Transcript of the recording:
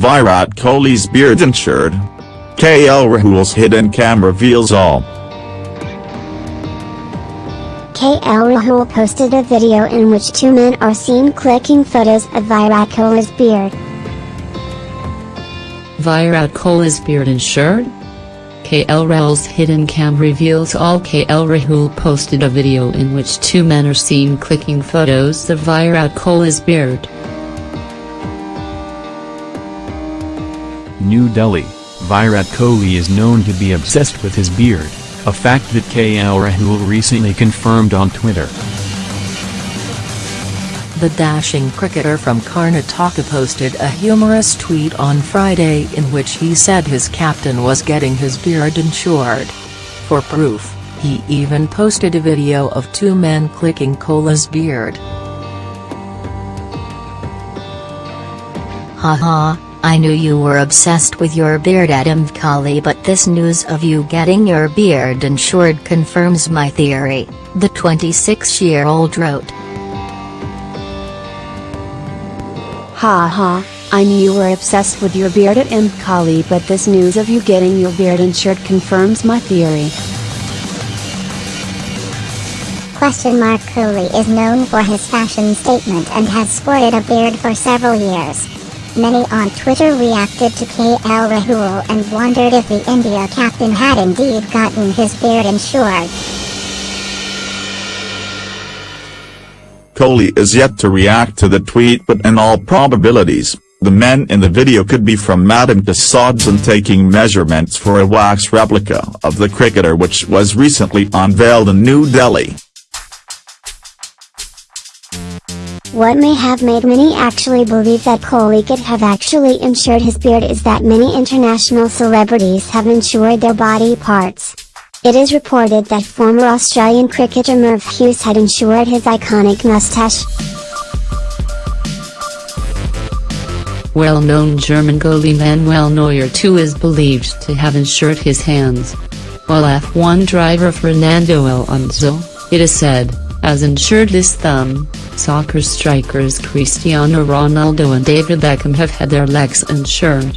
Virat Kohli's beard insured. KL Rahul's hidden cam reveals all. KL Rahul posted a video in which two men are seen clicking photos of Virat Kohli's beard. Virat Kohli's beard insured? KL Rahul's hidden cam reveals all KL Rahul posted a video in which two men are seen clicking photos of Virat Kohli's beard. New Delhi, Virat Kohli is known to be obsessed with his beard, a fact that KL Rahul recently confirmed on Twitter. The dashing cricketer from Karnataka posted a humorous tweet on Friday in which he said his captain was getting his beard insured. For proof, he even posted a video of two men clicking Kohli's beard. Haha, I knew you were obsessed with your beard Adam Kohli but this news of you getting your beard insured confirms my theory, the 26-year-old wrote. Ha ha, I knew you were obsessed with your bearded M. Kali but this news of you getting your beard insured confirms my theory. Question mark Kohli is known for his fashion statement and has sported a beard for several years. Many on Twitter reacted to KL Rahul and wondered if the India captain had indeed gotten his beard insured. Kohli is yet to react to the tweet but in all probabilities, the men in the video could be from Madame Tussauds and taking measurements for a wax replica of the cricketer which was recently unveiled in New Delhi. What may have made many actually believe that Kohli could have actually insured his beard is that many international celebrities have insured their body parts. It is reported that former Australian cricketer Merv Hughes had insured his iconic mustache. Well-known German goalie Manuel Neuer too is believed to have insured his hands. While F1 driver Fernando Alonso, it is said, has insured his thumb, soccer strikers Cristiano Ronaldo and David Beckham have had their legs insured.